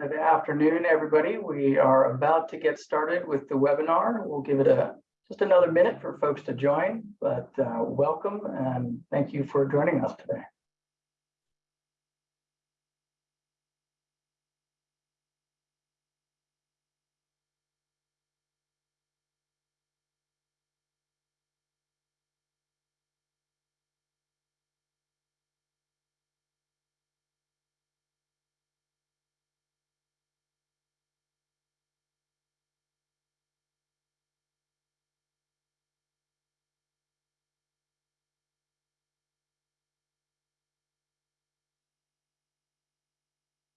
Good afternoon, everybody. We are about to get started with the webinar. We'll give it a just another minute for folks to join, but uh, welcome and thank you for joining us today.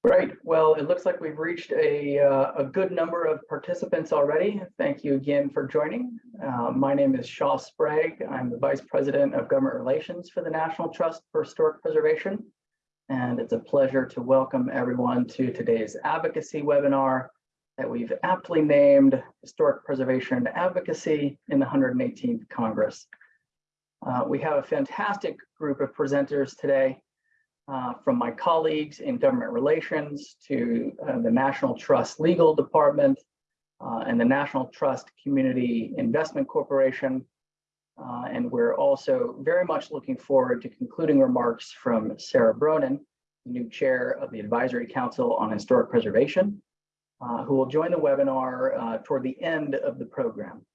Great. Well, it looks like we've reached a, uh, a good number of participants already. Thank you again for joining. Uh, my name is Shaw Sprague. I'm the Vice President of Government Relations for the National Trust for Historic Preservation. And it's a pleasure to welcome everyone to today's advocacy webinar that we've aptly named Historic Preservation Advocacy in the 118th Congress. Uh, we have a fantastic group of presenters today uh, from my colleagues in government relations to uh, the National Trust Legal Department uh, and the National Trust Community Investment Corporation. Uh, and we're also very much looking forward to concluding remarks from Sarah Bronin, the new chair of the Advisory Council on Historic Preservation, uh, who will join the webinar toward the end of the program.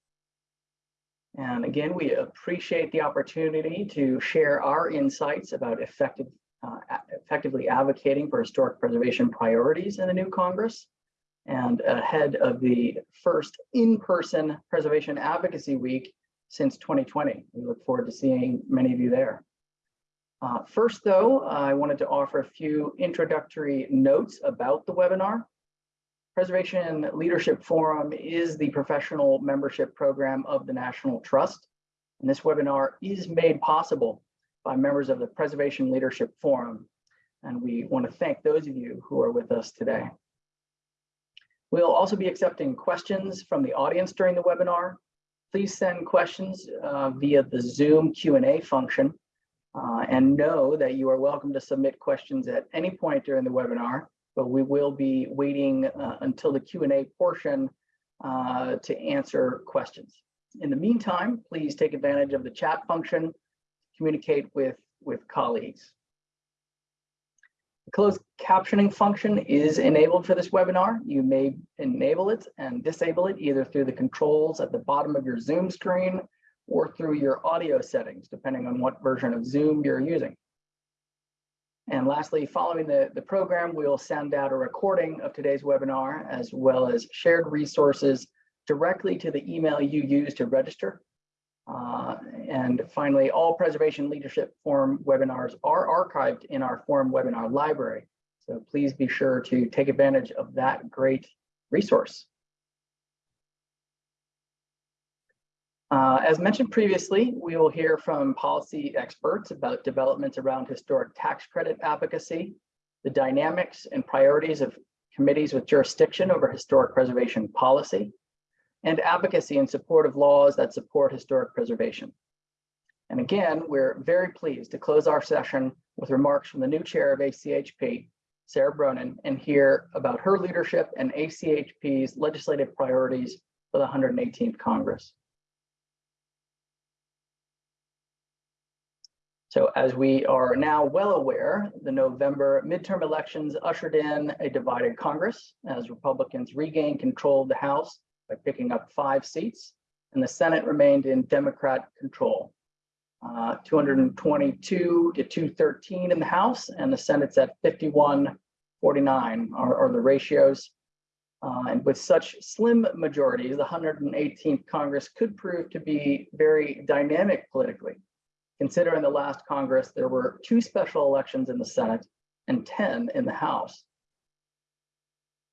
And again, we appreciate the opportunity to share our insights about effective uh, effectively advocating for historic preservation priorities in the new Congress and ahead of the first in-person Preservation Advocacy Week since 2020. We look forward to seeing many of you there. Uh, first, though, I wanted to offer a few introductory notes about the webinar. Preservation Leadership Forum is the professional membership program of the National Trust, and this webinar is made possible by members of the Preservation Leadership Forum. And we want to thank those of you who are with us today. We'll also be accepting questions from the audience during the webinar. Please send questions uh, via the Zoom Q&A function uh, and know that you are welcome to submit questions at any point during the webinar, but we will be waiting uh, until the Q&A portion uh, to answer questions. In the meantime, please take advantage of the chat function communicate with, with colleagues. The closed captioning function is enabled for this webinar. You may enable it and disable it either through the controls at the bottom of your Zoom screen or through your audio settings, depending on what version of Zoom you're using. And lastly, following the, the program, we'll send out a recording of today's webinar as well as shared resources directly to the email you use to register uh, and finally, all Preservation Leadership Forum webinars are archived in our Forum webinar library. So please be sure to take advantage of that great resource. Uh, as mentioned previously, we will hear from policy experts about developments around historic tax credit advocacy, the dynamics and priorities of committees with jurisdiction over historic preservation policy, and advocacy in support of laws that support historic preservation. And again, we're very pleased to close our session with remarks from the new chair of ACHP, Sarah Bronin, and hear about her leadership and ACHP's legislative priorities for the 118th Congress. So as we are now well aware, the November midterm elections ushered in a divided Congress as Republicans regained control of the House by picking up five seats, and the Senate remained in Democrat control. Uh, 222 to 213 in the House, and the Senate's at 51 49 are, are the ratios. Uh, and with such slim majorities, the 118th Congress could prove to be very dynamic politically. Considering the last Congress, there were two special elections in the Senate and 10 in the House.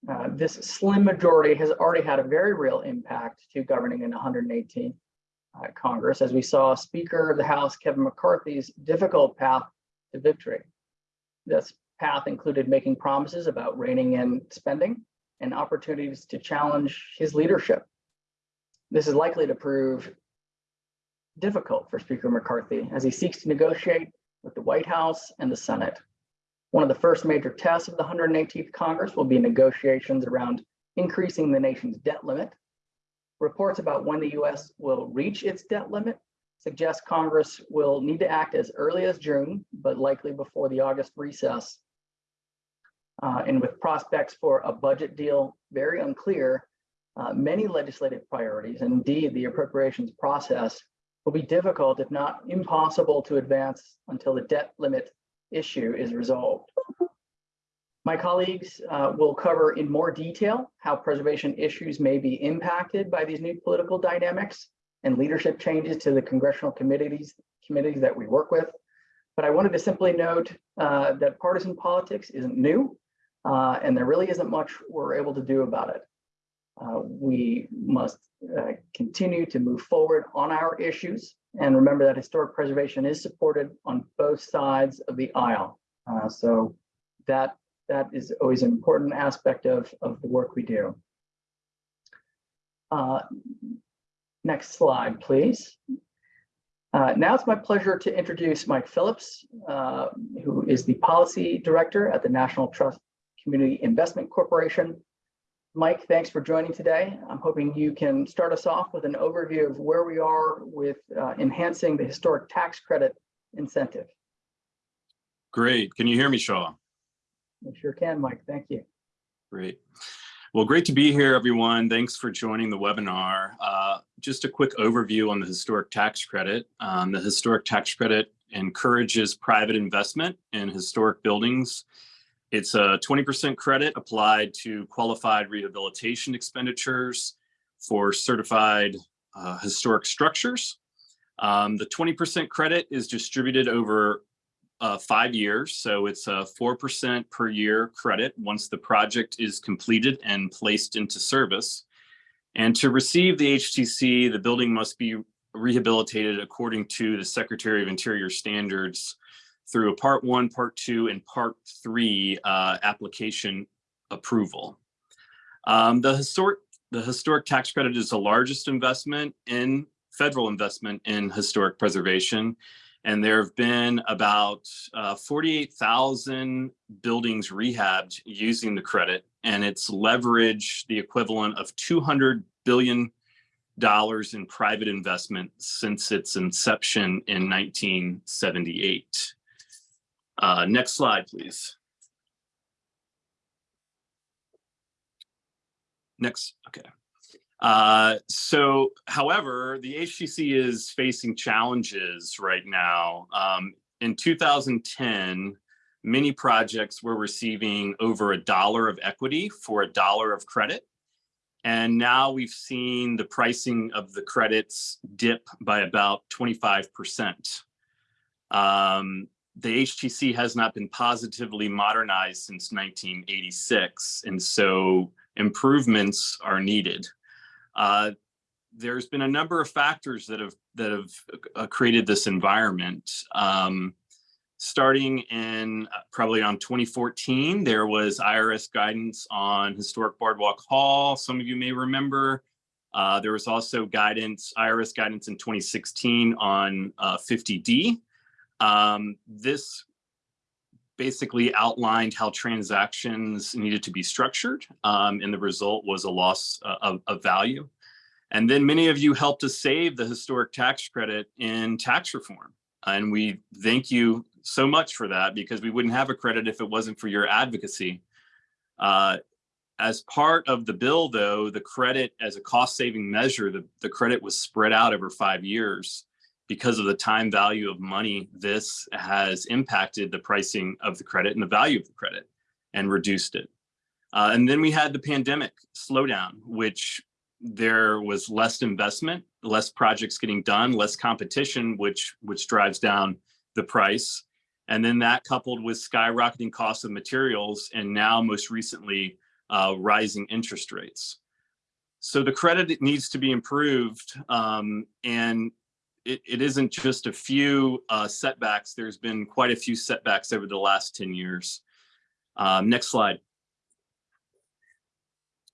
Uh, this slim majority has already had a very real impact to governing in 118 uh, Congress, as we saw Speaker of the House Kevin McCarthy's difficult path to victory. This path included making promises about reining in spending and opportunities to challenge his leadership. This is likely to prove difficult for Speaker McCarthy as he seeks to negotiate with the White House and the Senate. One of the first major tests of the 118th Congress will be negotiations around increasing the nation's debt limit. Reports about when the US will reach its debt limit suggest Congress will need to act as early as June, but likely before the August recess. Uh, and with prospects for a budget deal very unclear, uh, many legislative priorities, and indeed the appropriations process, will be difficult, if not impossible, to advance until the debt limit issue is resolved. My colleagues uh, will cover in more detail how preservation issues may be impacted by these new political dynamics and leadership changes to the congressional committees, committees that we work with. But I wanted to simply note uh, that partisan politics isn't new, uh, and there really isn't much we're able to do about it. Uh, we must uh, continue to move forward on our issues and remember that historic preservation is supported on both sides of the aisle. Uh, so that that is always an important aspect of, of the work we do. Uh, next slide, please. Uh, now it's my pleasure to introduce Mike Phillips, uh, who is the Policy Director at the National Trust Community Investment Corporation. Mike, thanks for joining today. I'm hoping you can start us off with an overview of where we are with uh, enhancing the historic tax credit incentive. Great. Can you hear me, Shaw? I sure can, Mike. Thank you. Great. Well, great to be here, everyone. Thanks for joining the webinar. Uh, just a quick overview on the historic tax credit. Um, the historic tax credit encourages private investment in historic buildings it's a 20% credit applied to qualified rehabilitation expenditures for certified uh, historic structures. Um, the 20% credit is distributed over uh, five years, so it's a 4% per year credit once the project is completed and placed into service. And to receive the HTC, the building must be rehabilitated according to the Secretary of Interior standards through a part one, part two, and part three uh, application approval. Um, the historic the historic tax credit is the largest investment in federal investment in historic preservation. And there have been about uh, 48,000 buildings rehabbed using the credit and it's leveraged the equivalent of 200 billion dollars in private investment since its inception in 1978. Uh, next slide, please. Next, okay. Uh, so, however, the HTC is facing challenges right now. Um, in 2010, many projects were receiving over a dollar of equity for a dollar of credit. And now we've seen the pricing of the credits dip by about 25%. Um, the HTC has not been positively modernized since 1986, and so improvements are needed. Uh, there's been a number of factors that have that have uh, created this environment. Um, starting in uh, probably on 2014, there was IRS guidance on historic Boardwalk Hall. Some of you may remember. Uh, there was also guidance, IRS guidance in 2016 on uh, 50D. Um, this basically outlined how transactions needed to be structured, um, and the result was a loss uh, of, of, value. And then many of you helped us save the historic tax credit in tax reform. And we thank you so much for that because we wouldn't have a credit if it wasn't for your advocacy. Uh, as part of the bill, though, the credit as a cost saving measure, the, the credit was spread out over five years because of the time value of money, this has impacted the pricing of the credit and the value of the credit and reduced it. Uh, and then we had the pandemic slowdown, which there was less investment, less projects getting done, less competition, which, which drives down the price. And then that coupled with skyrocketing costs of materials and now most recently uh, rising interest rates. So the credit needs to be improved um, and it, it isn't just a few uh, setbacks. There's been quite a few setbacks over the last 10 years. Um, next slide.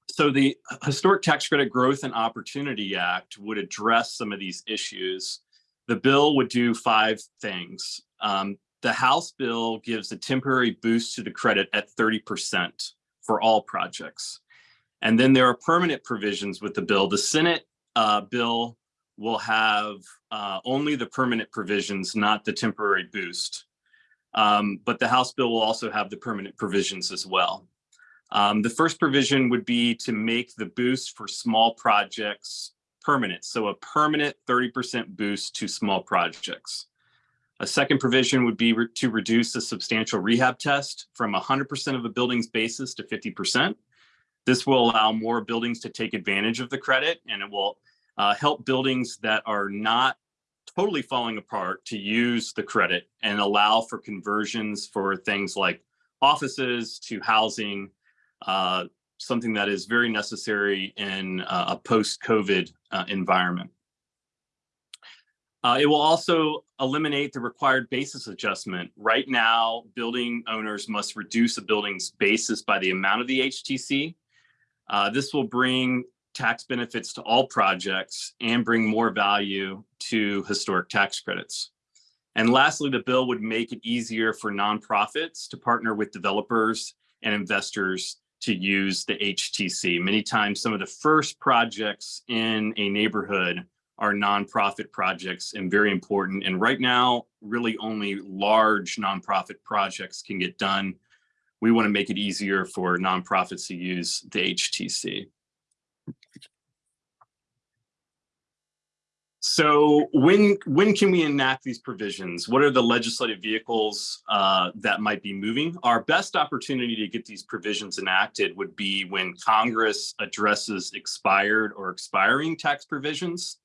So the Historic Tax Credit Growth and Opportunity Act would address some of these issues. The bill would do five things. Um, The House bill gives a temporary boost to the credit at 30% for all projects. And then there are permanent provisions with the bill. The Senate uh, bill will have uh, only the permanent provisions, not the temporary boost. Um, but the House bill will also have the permanent provisions as well. Um, the first provision would be to make the boost for small projects permanent. So a permanent 30% boost to small projects. A second provision would be re to reduce the substantial rehab test from 100% of a building's basis to 50%. This will allow more buildings to take advantage of the credit and it will uh, help buildings that are not totally falling apart to use the credit and allow for conversions for things like offices to housing, uh, something that is very necessary in uh, a post-COVID uh, environment. Uh, it will also eliminate the required basis adjustment. Right now, building owners must reduce a building's basis by the amount of the HTC. Uh, this will bring tax benefits to all projects and bring more value to historic tax credits. And lastly, the bill would make it easier for nonprofits to partner with developers and investors to use the HTC. Many times, some of the first projects in a neighborhood are nonprofit projects and very important. And right now, really only large nonprofit projects can get done. We want to make it easier for nonprofits to use the HTC. So when when can we enact these provisions? What are the legislative vehicles uh, that might be moving? Our best opportunity to get these provisions enacted would be when Congress addresses expired or expiring tax provisions.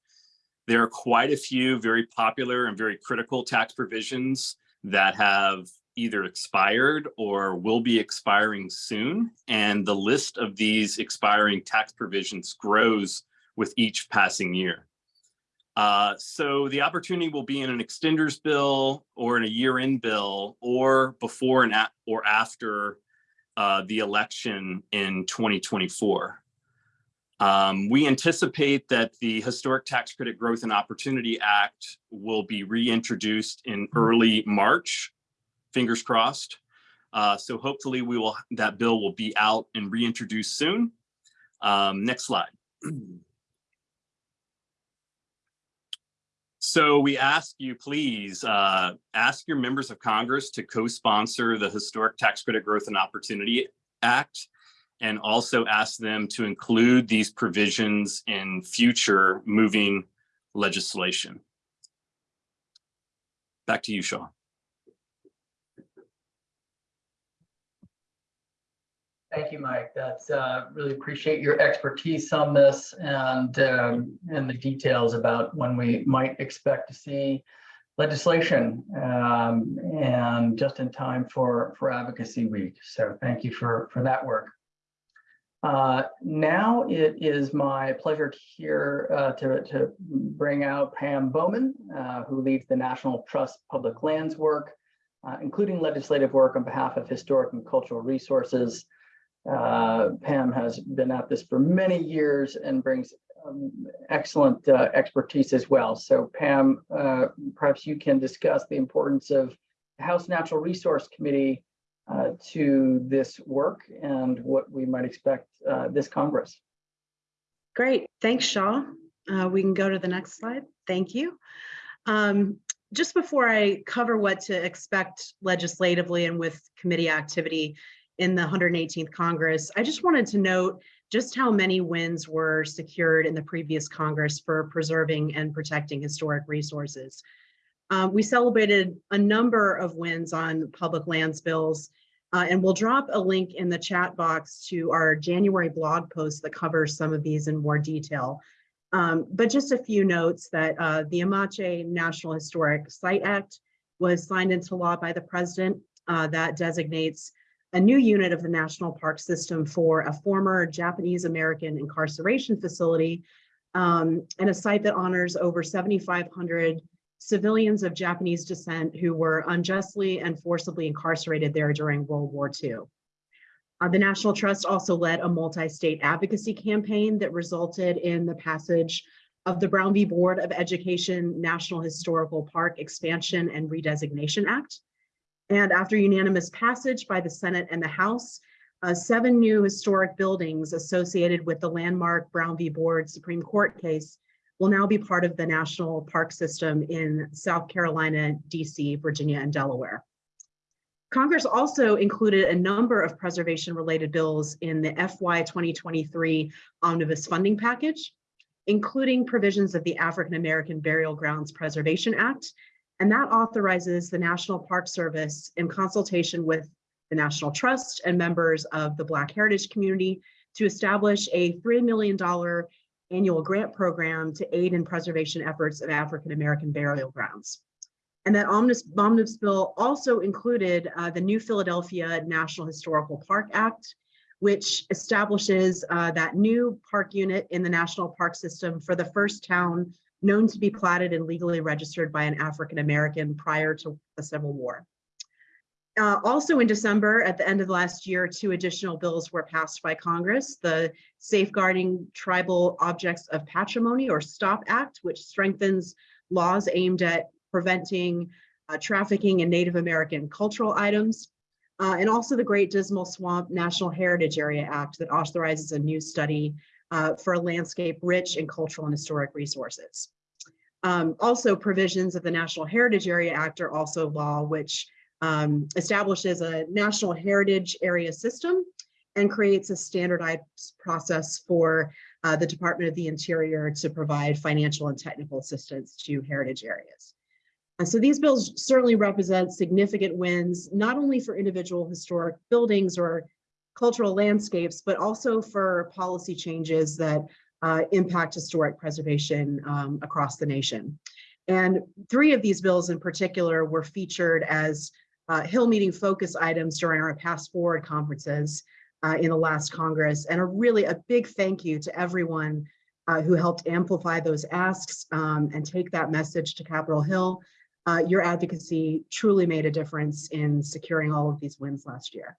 There are quite a few very popular and very critical tax provisions that have either expired or will be expiring soon. And the list of these expiring tax provisions grows with each passing year. Uh, so the opportunity will be in an extenders bill or in a year-end bill or before and at, or after uh, the election in 2024. Um, we anticipate that the Historic Tax Credit Growth and Opportunity Act will be reintroduced in early March, fingers crossed. Uh, so hopefully we will that bill will be out and reintroduced soon. Um, next slide. So we ask you, please, uh, ask your members of Congress to co-sponsor the Historic Tax Credit Growth and Opportunity Act, and also ask them to include these provisions in future moving legislation. Back to you, Shaw. Thank you, Mike. That's uh, really appreciate your expertise on this and um, and the details about when we might expect to see legislation um, and just in time for for Advocacy Week. So thank you for for that work. Uh, now it is my pleasure here uh, to, to bring out Pam Bowman, uh, who leads the National Trust Public Lands work, uh, including legislative work on behalf of historic and cultural resources. Uh, Pam has been at this for many years and brings um, excellent uh, expertise as well. So Pam, uh, perhaps you can discuss the importance of the House Natural Resource Committee uh, to this work and what we might expect uh, this Congress. Great, thanks, Shaw. Uh, we can go to the next slide. Thank you. Um, just before I cover what to expect legislatively and with committee activity, in the 118th Congress. I just wanted to note just how many wins were secured in the previous Congress for preserving and protecting historic resources. Um, we celebrated a number of wins on public lands bills, uh, and we'll drop a link in the chat box to our January blog post that covers some of these in more detail. Um, but just a few notes that uh, the Amache National Historic Site Act was signed into law by the president uh, that designates a new unit of the National Park System for a former Japanese American incarceration facility um, and a site that honors over 7,500 civilians of Japanese descent who were unjustly and forcibly incarcerated there during World War II. Uh, the National Trust also led a multi-state advocacy campaign that resulted in the passage of the Brown v. Board of Education National Historical Park Expansion and Redesignation Act, And after unanimous passage by the Senate and the House, uh, seven new historic buildings associated with the landmark Brown v. Board Supreme Court case will now be part of the National Park System in South Carolina, DC, Virginia, and Delaware. Congress also included a number of preservation-related bills in the FY 2023 omnibus funding package, including provisions of the African American Burial Grounds Preservation Act, and that authorizes the National Park Service in consultation with the National Trust and members of the Black Heritage community to establish a $3 million annual grant program to aid in preservation efforts of African American burial grounds. And that omnibus, omnibus bill also included uh, the New Philadelphia National Historical Park Act, which establishes uh, that new park unit in the national park system for the first town known to be platted and legally registered by an African American prior to the Civil War. Uh, also in December, at the end of last year, two additional bills were passed by Congress. The Safeguarding Tribal Objects of Patrimony or STOP Act, which strengthens laws aimed at preventing uh, trafficking in Native American cultural items. Uh, and also the Great Dismal Swamp National Heritage Area Act that authorizes a new study uh, for a landscape rich in cultural and historic resources. Um, also provisions of the National Heritage Area Act are also law, which um, establishes a national heritage area system and creates a standardized process for uh, the Department of the Interior to provide financial and technical assistance to heritage areas. And so these bills certainly represent significant wins, not only for individual historic buildings or cultural landscapes, but also for policy changes that uh, impact historic preservation um, across the nation. And three of these bills in particular were featured as uh, Hill meeting focus items during our PastForward conferences uh, in the last Congress. And a really a big thank you to everyone uh, who helped amplify those asks um, and take that message to Capitol Hill. Uh, your advocacy truly made a difference in securing all of these wins last year.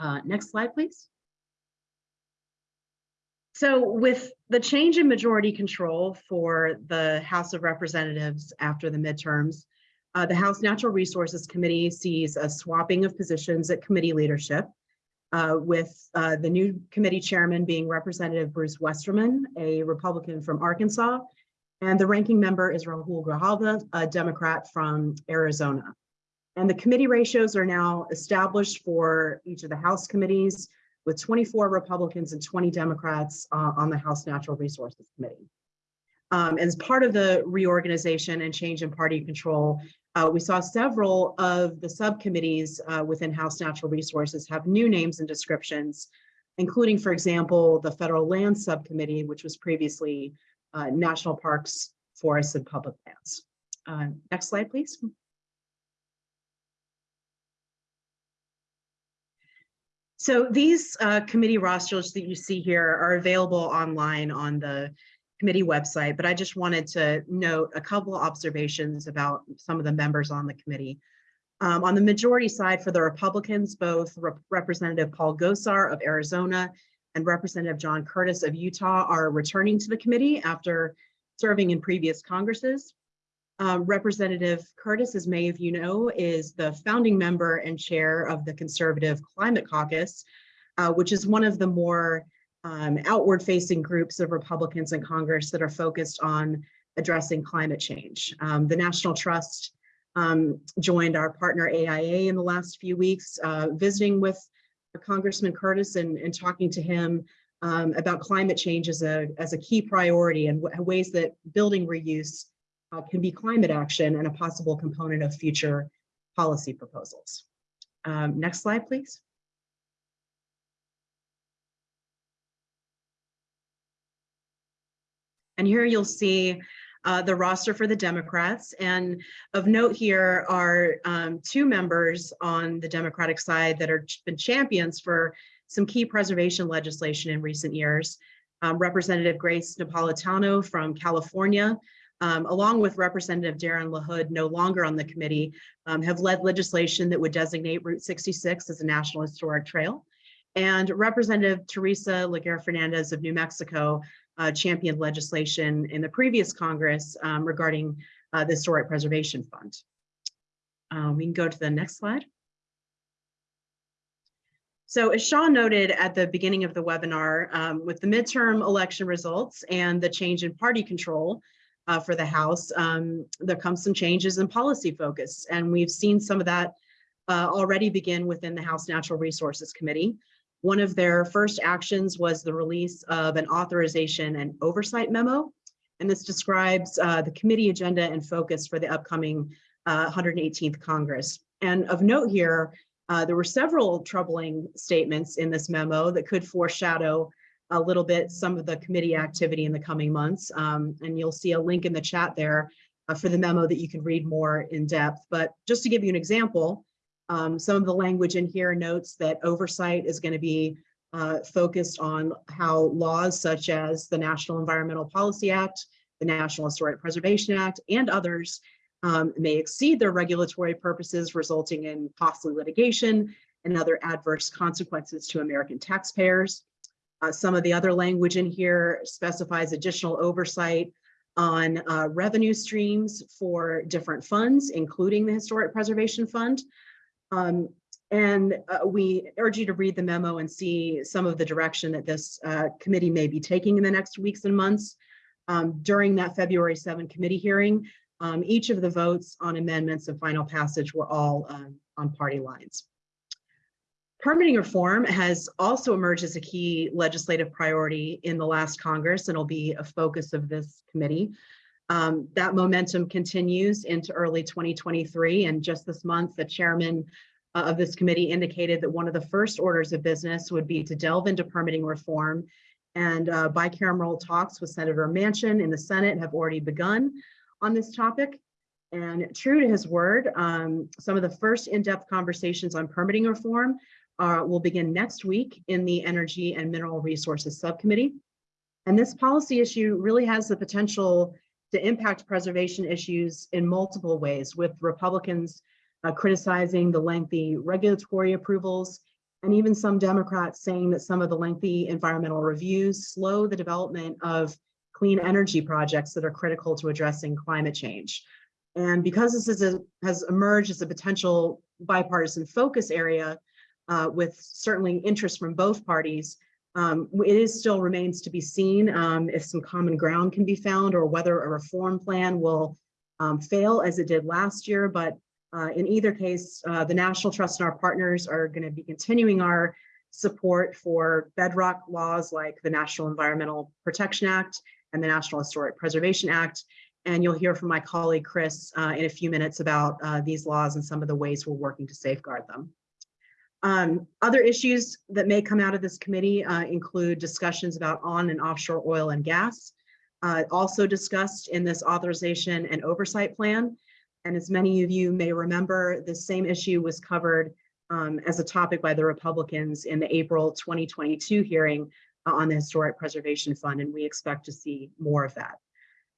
Uh, next slide, please. So with the change in majority control for the House of Representatives after the midterms, uh, the House Natural Resources Committee sees a swapping of positions at committee leadership, uh, with uh, the new committee chairman being Representative Bruce Westerman, a Republican from Arkansas, and the ranking member is Raúl Grijalva, a Democrat from Arizona. And the committee ratios are now established for each of the House committees with 24 Republicans and 20 Democrats uh, on the House Natural Resources Committee. Um, as part of the reorganization and change in party control, uh, we saw several of the subcommittees uh, within House Natural Resources have new names and descriptions, including, for example, the Federal Land Subcommittee, which was previously uh, National Parks, Forests, and Public Lands. Uh, next slide, please. So these uh, committee rosters that you see here are available online on the committee website, but I just wanted to note a couple observations about some of the members on the committee. Um, on the majority side for the Republicans, both Rep Representative Paul Gosar of Arizona and Representative John Curtis of Utah are returning to the committee after serving in previous Congresses. Um, Representative Curtis, as many of you know, is the founding member and chair of the Conservative Climate Caucus, uh, which is one of the more um, outward facing groups of Republicans in Congress that are focused on addressing climate change. Um, the National Trust um, joined our partner AIA in the last few weeks, uh, visiting with Congressman Curtis and, and talking to him um, about climate change as a, as a key priority and ways that building reuse uh, can be climate action and a possible component of future policy proposals. Um, next slide, please. And here you'll see uh, the roster for the Democrats. And of note here are um, two members on the Democratic side that have been champions for some key preservation legislation in recent years. Um, Representative Grace Napolitano from California, um, along with Representative Darin LaHood, no longer on the committee, um, have led legislation that would designate Route 66 as a National Historic Trail. And Representative Teresa Leger Fernández of New Mexico uh, championed legislation in the previous Congress um, regarding uh, the Historic Preservation Fund. Uh, we can go to the next slide. So as Sean noted at the beginning of the webinar, um, with the midterm election results and the change in party control uh, for the House, um, there comes some changes in policy focus. And we've seen some of that uh, already begin within the House Natural Resources Committee. One of their first actions was the release of an authorization and oversight memo. And this describes uh, the committee agenda and focus for the upcoming uh, 118th Congress. And of note here, uh, there were several troubling statements in this memo that could foreshadow a little bit some of the committee activity in the coming months. Um, and you'll see a link in the chat there uh, for the memo that you can read more in depth. But just to give you an example, um, some of the language in here notes that oversight is going to be uh, focused on how laws such as the National Environmental Policy Act, the National Historic Preservation Act, and others um, may exceed their regulatory purposes, resulting in costly litigation and other adverse consequences to American taxpayers. Uh, some of the other language in here specifies additional oversight on uh, revenue streams for different funds, including the Historic Preservation Fund. Um, and uh, we urge you to read the memo and see some of the direction that this uh, committee may be taking in the next weeks and months. Um, during that February 7 committee hearing, um, each of the votes on amendments and final passage were all um, on party lines. Permitting reform has also emerged as a key legislative priority in the last Congress and will be a focus of this committee. Um, that momentum continues into early 2023 and just this month the chairman uh, of this committee indicated that one of the first orders of business would be to delve into permitting reform and uh, bicameral talks with Senator Manchin in the Senate have already begun on this topic. And true to his word, um, some of the first in-depth conversations on permitting reform uh, will begin next week in the Energy and Mineral Resources Subcommittee. And this policy issue really has the potential to impact preservation issues in multiple ways, with Republicans uh, criticizing the lengthy regulatory approvals, and even some Democrats saying that some of the lengthy environmental reviews slow the development of clean energy projects that are critical to addressing climate change. And because this is a, has emerged as a potential bipartisan focus area uh, with certainly interest from both parties, um, it is still remains to be seen um, if some common ground can be found or whether a reform plan will um, fail as it did last year. But uh, in either case, uh, the National Trust and our partners are going to be continuing our support for bedrock laws like the National Environmental Protection Act and the National Historic Preservation Act. And you'll hear from my colleague Chris uh, in a few minutes about uh, these laws and some of the ways we're working to safeguard them. Um, other issues that may come out of this committee uh, include discussions about on and offshore oil and gas, uh, also discussed in this authorization and oversight plan. And as many of you may remember, the same issue was covered um, as a topic by the Republicans in the April 2022 hearing uh, on the Historic Preservation Fund, and we expect to see more of that.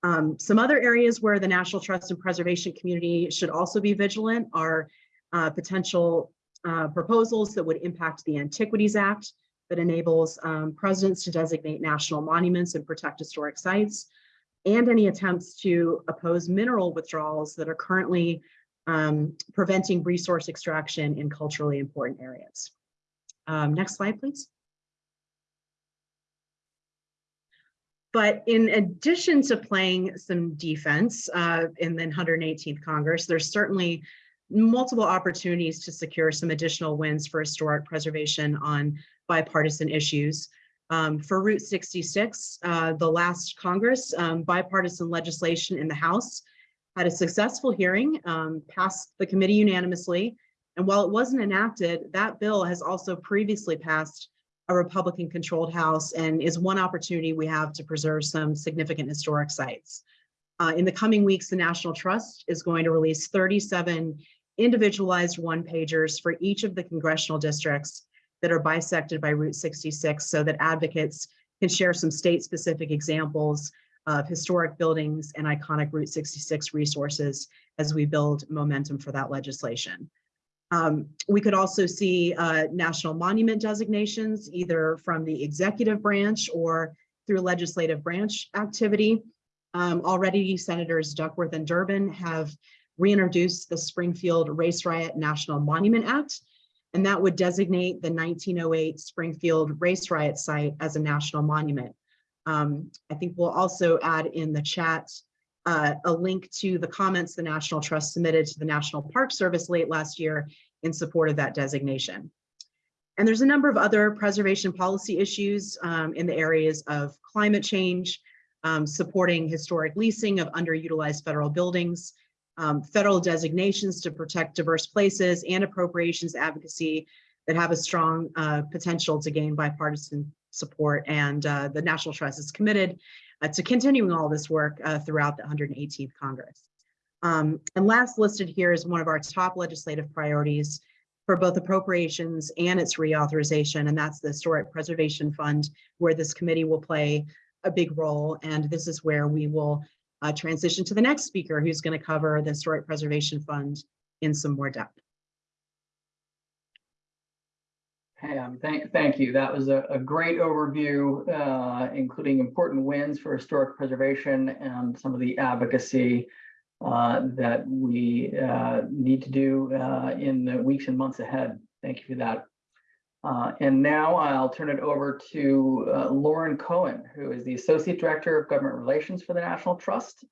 Um, some other areas where the National Trust and Preservation community should also be vigilant are uh, potential uh, proposals that would impact the Antiquities Act that enables um, presidents to designate national monuments and protect historic sites, and any attempts to oppose mineral withdrawals that are currently um, preventing resource extraction in culturally important areas. Um, next slide, please. But in addition to playing some defense uh, in the 118th Congress, there's certainly multiple opportunities to secure some additional wins for historic preservation on bipartisan issues. Um, for Route 66, uh, the last Congress, um, bipartisan legislation in the House had a successful hearing, um, passed the committee unanimously. And while it wasn't enacted, that bill has also previously passed a Republican controlled House and is one opportunity we have to preserve some significant historic sites. Uh, in the coming weeks, the National Trust is going to release 37 individualized one pagers for each of the congressional districts that are bisected by Route 66 so that advocates can share some state specific examples of historic buildings and iconic Route 66 resources as we build momentum for that legislation. Um, we could also see uh, national monument designations, either from the executive branch or through legislative branch activity. Um, already, Senators Duckworth and Durbin have reintroduce the Springfield Race Riot National Monument Act. And that would designate the 1908 Springfield Race Riot site as a national monument. Um, I think we'll also add in the chat uh, a link to the comments the National Trust submitted to the National Park Service late last year in support of that designation. And there's a number of other preservation policy issues um, in the areas of climate change, um, supporting historic leasing of underutilized federal buildings, um, federal designations to protect diverse places and appropriations advocacy that have a strong uh, potential to gain bipartisan support. And uh, the National Trust is committed uh, to continuing all this work uh, throughout the 118th Congress. Um, and last listed here is one of our top legislative priorities for both appropriations and its reauthorization, and that's the Historic Preservation Fund, where this committee will play a big role. And this is where we will uh, transition to the next speaker who's going to cover the Historic Preservation Fund in some more depth. Pam, thank, thank you. That was a, a great overview, uh, including important wins for historic preservation and some of the advocacy uh, that we uh, need to do uh, in the weeks and months ahead. Thank you for that. Uh, and now I'll turn it over to uh, Lauren Cohen, who is the Associate Director of Government Relations for the National Trust.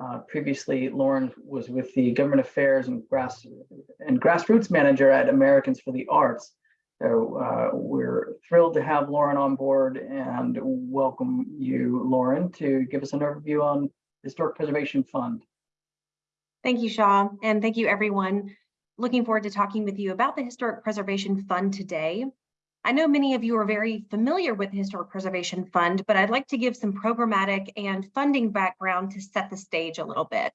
Uh, previously, Lauren was with the Government Affairs and, Grass, and Grassroots Manager at Americans for the Arts. So uh, we're thrilled to have Lauren on board and welcome you, Lauren, to give us an overview on Historic Preservation Fund. Thank you, Shaw, and thank you, everyone. Looking forward to talking with you about the Historic Preservation Fund today. I know many of you are very familiar with the Historic Preservation Fund, but I'd like to give some programmatic and funding background to set the stage a little bit.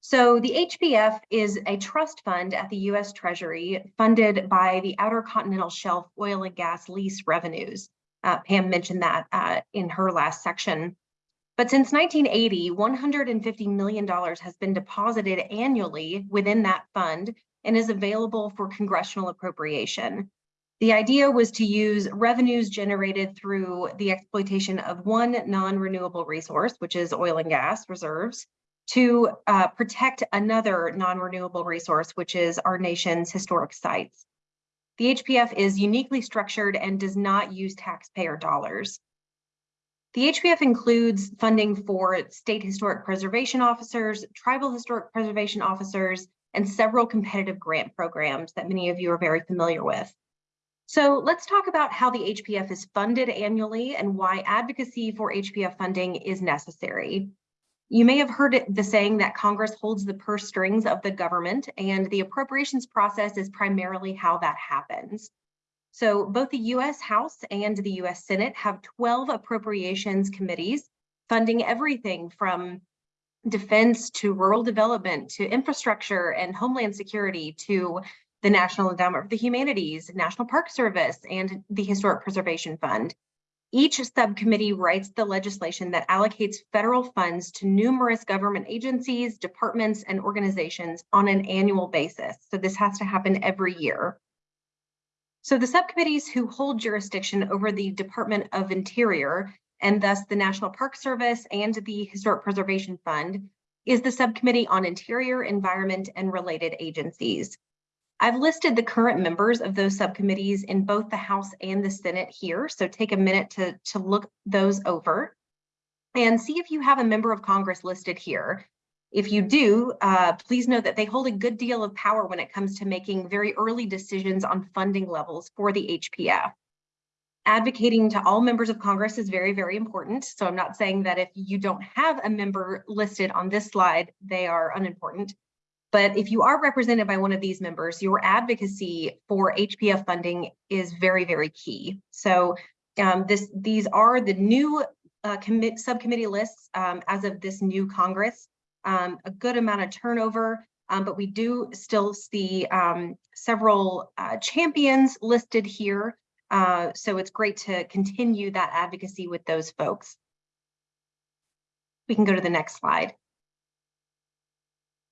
So the HPF is a trust fund at the US Treasury funded by the Outer Continental Shelf oil and gas lease revenues. Uh, Pam mentioned that uh, in her last section. But since 1980, $150 million has been deposited annually within that fund and is available for congressional appropriation. The idea was to use revenues generated through the exploitation of one non-renewable resource, which is oil and gas reserves, to uh, protect another non-renewable resource, which is our nation's historic sites. The HPF is uniquely structured and does not use taxpayer dollars. The HPF includes funding for state historic preservation officers, tribal historic preservation officers, and several competitive grant programs that many of you are very familiar with. So let's talk about how the HPF is funded annually and why advocacy for HPF funding is necessary. You may have heard it, the saying that Congress holds the purse strings of the government and the appropriations process is primarily how that happens. So both the US House and the US Senate have 12 appropriations committees funding everything from defense to rural development to infrastructure and homeland security to the National Endowment for the Humanities, National Park Service, and the Historic Preservation Fund. Each subcommittee writes the legislation that allocates federal funds to numerous government agencies, departments, and organizations on an annual basis. So this has to happen every year. So the subcommittees who hold jurisdiction over the Department of Interior and thus the National Park Service and the Historic Preservation Fund is the Subcommittee on Interior, Environment, and Related Agencies. I've listed the current members of those subcommittees in both the House and the Senate here, so take a minute to, to look those over and see if you have a member of Congress listed here. If you do, uh, please know that they hold a good deal of power when it comes to making very early decisions on funding levels for the HPF. Advocating to all members of Congress is very, very important. So I'm not saying that if you don't have a member listed on this slide, they are unimportant. But if you are represented by one of these members, your advocacy for HPF funding is very, very key. So um, this, these are the new uh, commit, subcommittee lists um, as of this new Congress. Um, a good amount of turnover, um, but we do still see um, several uh, champions listed here. Uh, so it's great to continue that advocacy with those folks. We can go to the next slide.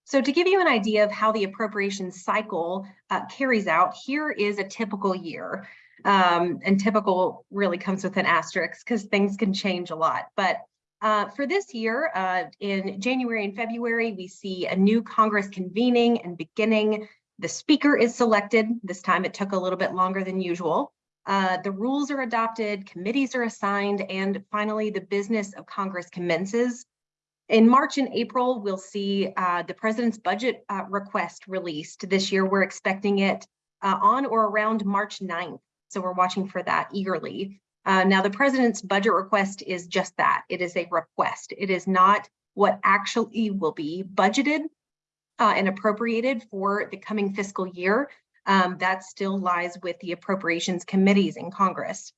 So to give you an idea of how the appropriations cycle uh, carries out, here is a typical year. Um, and typical really comes with an asterisk because things can change a lot. But Uh, for this year, uh, in January and February, we see a new Congress convening and beginning. The speaker is selected. This time it took a little bit longer than usual. Uh, the rules are adopted, committees are assigned, and finally the business of Congress commences. In March and April, we'll see uh, the president's budget uh, request released. This year, we're expecting it uh, on or around March 9th. So we're watching for that eagerly. Uh, now, the president's budget request is just that. It is a request. It is not what actually will be budgeted uh, and appropriated for the coming fiscal year. Um, that still lies with the appropriations committees in Congress.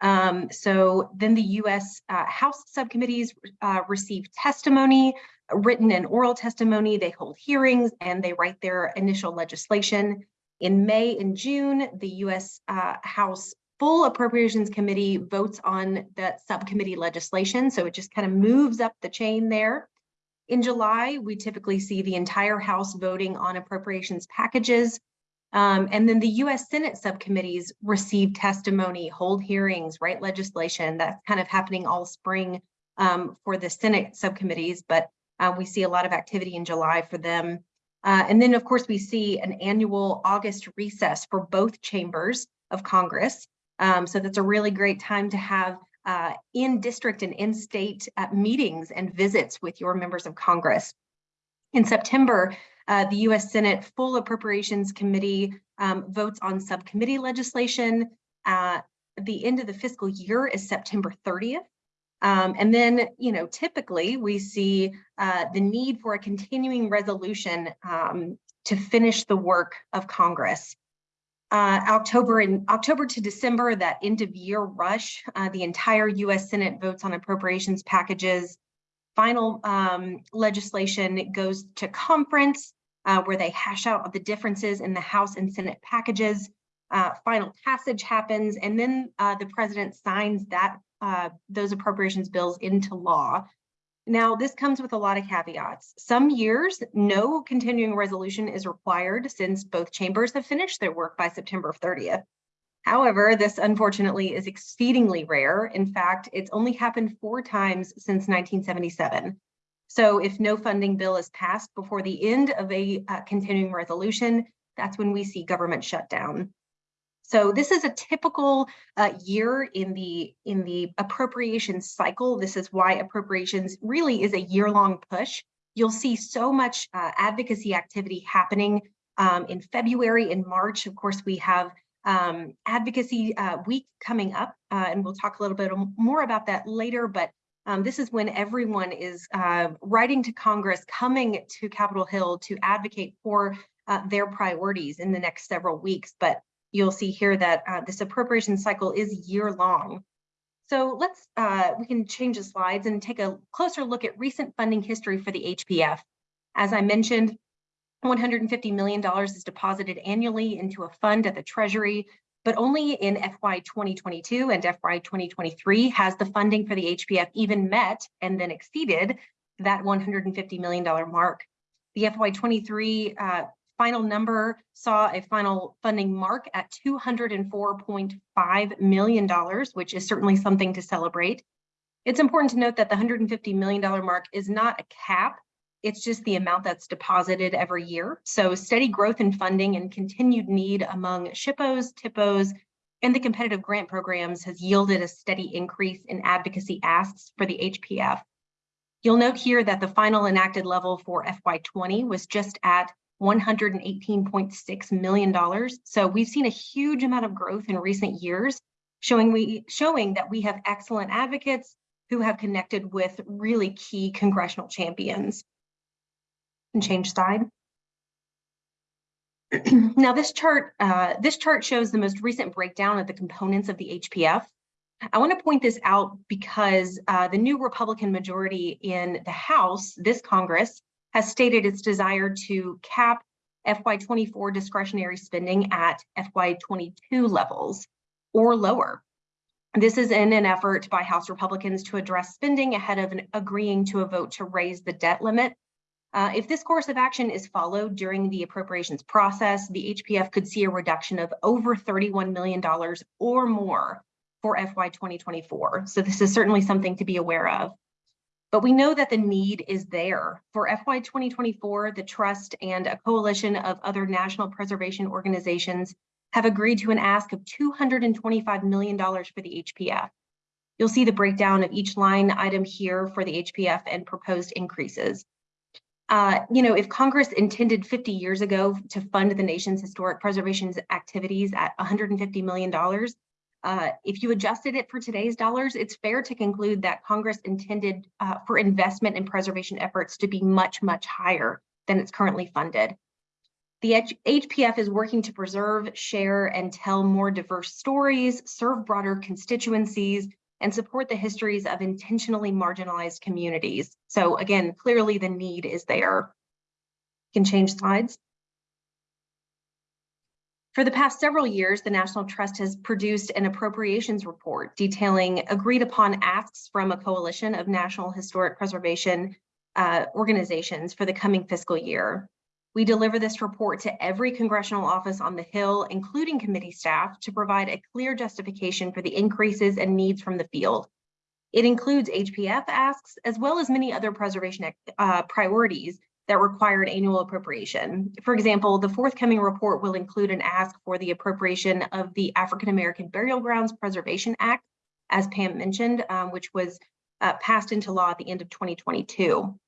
Um, so then the U.S. Uh, House subcommittees uh, receive testimony, written and oral testimony. They hold hearings and they write their initial legislation. In May and June, the U.S. Uh, House Full Appropriations Committee votes on the subcommittee legislation. So it just kind of moves up the chain there. In July, we typically see the entire House voting on appropriations packages. Um, and then the US Senate subcommittees receive testimony, hold hearings, write legislation. That's kind of happening all spring um, for the Senate subcommittees, but uh, we see a lot of activity in July for them. Uh, and then of course we see an annual August recess for both chambers of Congress. Um, so that's a really great time to have uh, in district and in state uh, meetings and visits with your members of Congress. In September, uh, the U.S. Senate Full Appropriations Committee um, votes on subcommittee legislation. Uh, the end of the fiscal year is September 30th. Um, and then, you know, typically we see uh, the need for a continuing resolution um, to finish the work of Congress. Uh, October and October to December, that end of year rush, uh, the entire U.S. Senate votes on appropriations packages. Final um, legislation goes to conference uh, where they hash out the differences in the House and Senate packages. Uh, final passage happens, and then uh, the president signs that uh, those appropriations bills into law. Now, this comes with a lot of caveats. Some years, no continuing resolution is required since both chambers have finished their work by September 30th. However, this unfortunately is exceedingly rare. In fact, it's only happened four times since 1977. So if no funding bill is passed before the end of a uh, continuing resolution, that's when we see government shutdown. So this is a typical uh, year in the in the appropriations cycle. This is why appropriations really is a year-long push. You'll see so much uh, advocacy activity happening um, in February and March. Of course, we have um, advocacy uh, week coming up, uh, and we'll talk a little bit more about that later. But um, this is when everyone is uh, writing to Congress, coming to Capitol Hill to advocate for uh, their priorities in the next several weeks. But you'll see here that uh, this appropriation cycle is year long. So let's, uh, we can change the slides and take a closer look at recent funding history for the HPF. As I mentioned, $150 million is deposited annually into a fund at the Treasury but only in FY 2022 and FY 2023 has the funding for the HPF even met and then exceeded that $150 million mark. The FY 23 uh, final number saw a final funding mark at $204.5 million, which is certainly something to celebrate. It's important to note that the $150 million mark is not a cap it's just the amount that's deposited every year. So steady growth in funding and continued need among SHPOs, THPOs, and the competitive grant programs has yielded a steady increase in advocacy asks for the HPF. You'll note here that the final enacted level for FY20 was just at $118.6 million. So we've seen a huge amount of growth in recent years, showing, we, showing that we have excellent advocates who have connected with really key congressional champions and change side. now this chart, uh, this chart shows the most recent breakdown of the components of the HPF. I want to point this out because uh, the new Republican majority in the House, this Congress, has stated its desire to cap FY24 discretionary spending at FY22 levels or lower. This is in an effort by House Republicans to address spending ahead of agreeing to a vote to raise the debt limit uh, if this course of action is followed during the appropriations process, the HPF could see a reduction of over $31 million or more for FY 2024. So this is certainly something to be aware of. But we know that the need is there. For FY 2024, the Trust and a coalition of other national preservation organizations have agreed to an ask of $225 million for the HPF. You'll see the breakdown of each line item here for the HPF and proposed increases. Uh, you know, if Congress intended 50 years ago to fund the nation's historic preservation activities at $150 million, uh, if you adjusted it for today's dollars, it's fair to conclude that Congress intended uh, for investment in preservation efforts to be much, much higher than it's currently funded. The H HPF is working to preserve, share, and tell more diverse stories, serve broader constituencies, and support the histories of intentionally marginalized communities. So again, clearly the need is there. You can change slides. For the past several years, the National Trust has produced an appropriations report detailing agreed upon asks from a coalition of national historic preservation uh, organizations for the coming fiscal year. We deliver this report to every congressional office on the Hill, including committee staff, to provide a clear justification for the increases and needs from the field. It includes HPF asks, as well as many other preservation uh, priorities that required annual appropriation. For example, the forthcoming report will include an ask for the appropriation of the African American Burial Grounds Preservation Act, as Pam mentioned, um, which was uh, passed into law at the end of 2022.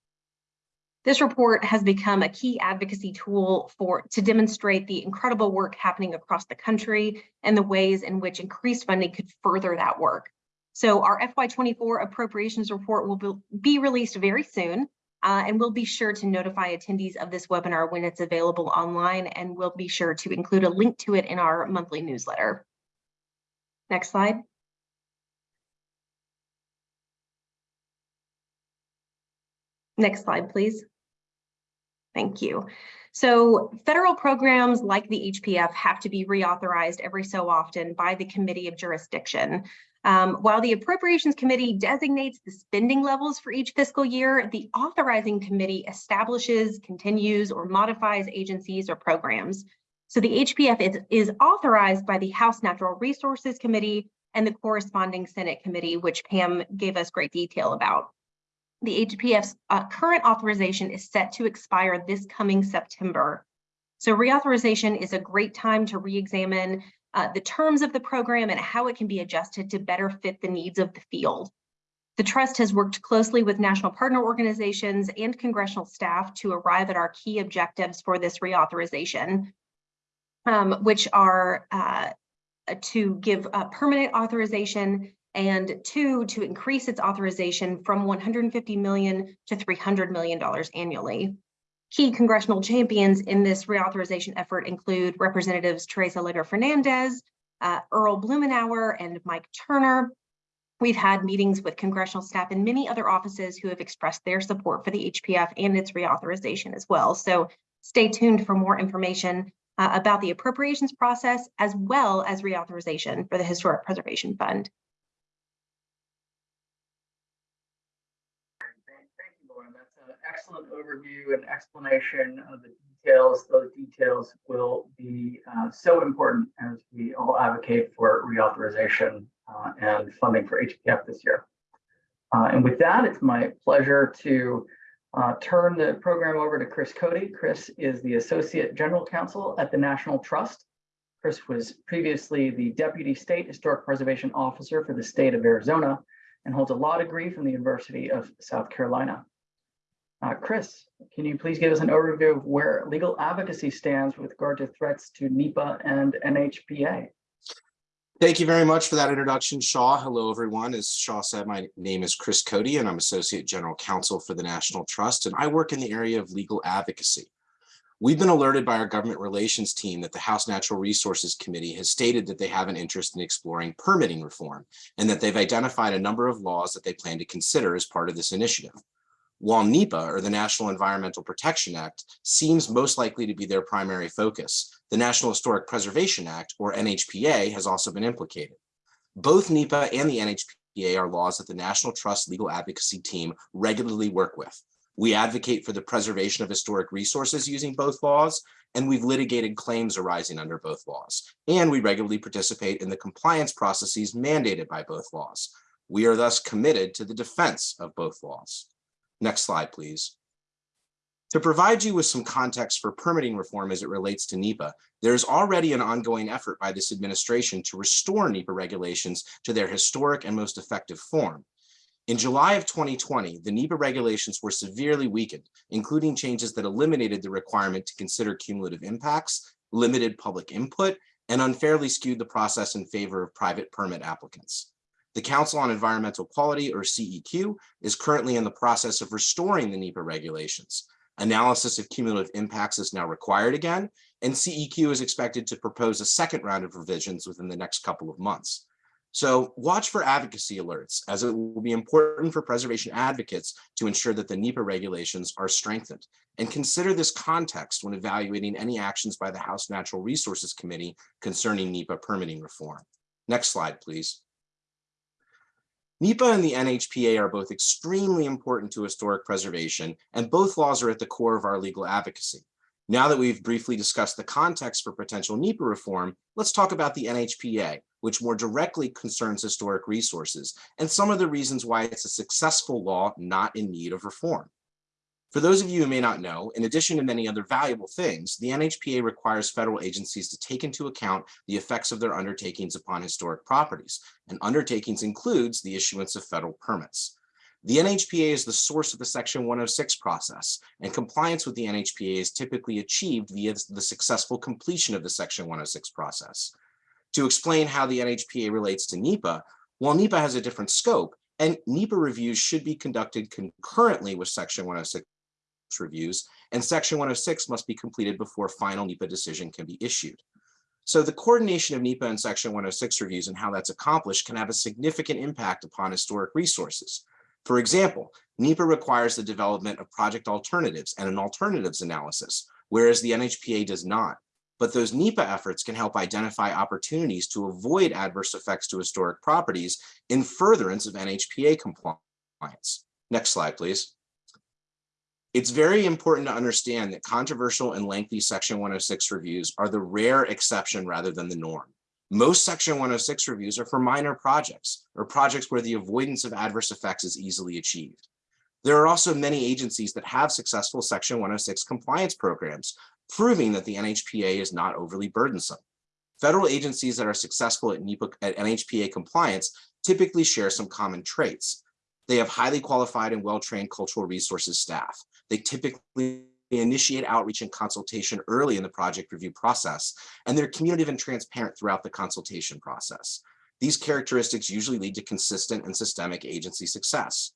This report has become a key advocacy tool for to demonstrate the incredible work happening across the country and the ways in which increased funding could further that work. So our FY24 appropriations report will be released very soon. Uh, and we'll be sure to notify attendees of this webinar when it's available online, and we'll be sure to include a link to it in our monthly newsletter. Next slide. Next slide, please. Thank you. So federal programs like the HPF have to be reauthorized every so often by the Committee of Jurisdiction. Um, while the Appropriations Committee designates the spending levels for each fiscal year, the Authorizing Committee establishes, continues, or modifies agencies or programs. So the HPF is, is authorized by the House Natural Resources Committee and the corresponding Senate committee, which Pam gave us great detail about. The HPF's uh, current authorization is set to expire this coming September. So reauthorization is a great time to re-examine uh, the terms of the program and how it can be adjusted to better fit the needs of the field. The Trust has worked closely with national partner organizations and congressional staff to arrive at our key objectives for this reauthorization, um, which are uh, to give a permanent authorization and two, to increase its authorization from 150 million to $300 million annually. Key congressional champions in this reauthorization effort include Representatives Teresa Leger Fernández, uh, Earl Blumenauer, and Mike Turner. We've had meetings with congressional staff and many other offices who have expressed their support for the HPF and its reauthorization as well. So stay tuned for more information uh, about the appropriations process as well as reauthorization for the Historic Preservation Fund. Excellent overview and explanation of the details. Those details will be uh, so important as we all advocate for reauthorization uh, and funding for HPF this year. Uh, and with that, it's my pleasure to uh, turn the program over to Chris Cody. Chris is the Associate General Counsel at the National Trust. Chris was previously the Deputy State Historic Preservation Officer for the state of Arizona and holds a law degree from the University of South Carolina. Uh, Chris, can you please give us an overview of where legal advocacy stands with regard to threats to NEPA and NHPA? Thank you very much for that introduction, Shaw. Hello, everyone. As Shaw said, my name is Chris Cody, and I'm Associate General Counsel for the National Trust, and I work in the area of legal advocacy. We've been alerted by our government relations team that the House Natural Resources Committee has stated that they have an interest in exploring permitting reform, and that they've identified a number of laws that they plan to consider as part of this initiative. While NEPA, or the National Environmental Protection Act, seems most likely to be their primary focus, the National Historic Preservation Act, or NHPA, has also been implicated. Both NEPA and the NHPA are laws that the National Trust Legal Advocacy Team regularly work with. We advocate for the preservation of historic resources using both laws, and we've litigated claims arising under both laws. And we regularly participate in the compliance processes mandated by both laws. We are thus committed to the defense of both laws. Next slide, please. To provide you with some context for permitting reform as it relates to NEPA, there's already an ongoing effort by this administration to restore NEPA regulations to their historic and most effective form. In July of 2020, the NEPA regulations were severely weakened, including changes that eliminated the requirement to consider cumulative impacts, limited public input, and unfairly skewed the process in favor of private permit applicants. The Council on Environmental Quality, or CEQ, is currently in the process of restoring the NEPA regulations. Analysis of cumulative impacts is now required again, and CEQ is expected to propose a second round of revisions within the next couple of months. So watch for advocacy alerts, as it will be important for preservation advocates to ensure that the NEPA regulations are strengthened. And consider this context when evaluating any actions by the House Natural Resources Committee concerning NEPA permitting reform. Next slide, please. NEPA and the NHPA are both extremely important to historic preservation, and both laws are at the core of our legal advocacy. Now that we've briefly discussed the context for potential NEPA reform, let's talk about the NHPA, which more directly concerns historic resources, and some of the reasons why it's a successful law not in need of reform. For those of you who may not know, in addition to many other valuable things, the NHPA requires federal agencies to take into account the effects of their undertakings upon historic properties, and undertakings includes the issuance of federal permits. The NHPA is the source of the Section 106 process, and compliance with the NHPA is typically achieved via the successful completion of the Section 106 process. To explain how the NHPA relates to NEPA, while NEPA has a different scope, and NEPA reviews should be conducted concurrently with Section 106 reviews, and Section 106 must be completed before final NEPA decision can be issued. So the coordination of NEPA and Section 106 reviews and how that's accomplished can have a significant impact upon historic resources. For example, NEPA requires the development of project alternatives and an alternatives analysis, whereas the NHPA does not. But those NEPA efforts can help identify opportunities to avoid adverse effects to historic properties in furtherance of NHPA compliance. Next slide, please. It's very important to understand that controversial and lengthy Section 106 reviews are the rare exception rather than the norm. Most Section 106 reviews are for minor projects or projects where the avoidance of adverse effects is easily achieved. There are also many agencies that have successful Section 106 compliance programs, proving that the NHPA is not overly burdensome. Federal agencies that are successful at, NHPA compliance typically share some common traits. They have highly qualified and well-trained cultural resources staff. They typically initiate outreach and consultation early in the project review process, and they're communicative and transparent throughout the consultation process. These characteristics usually lead to consistent and systemic agency success.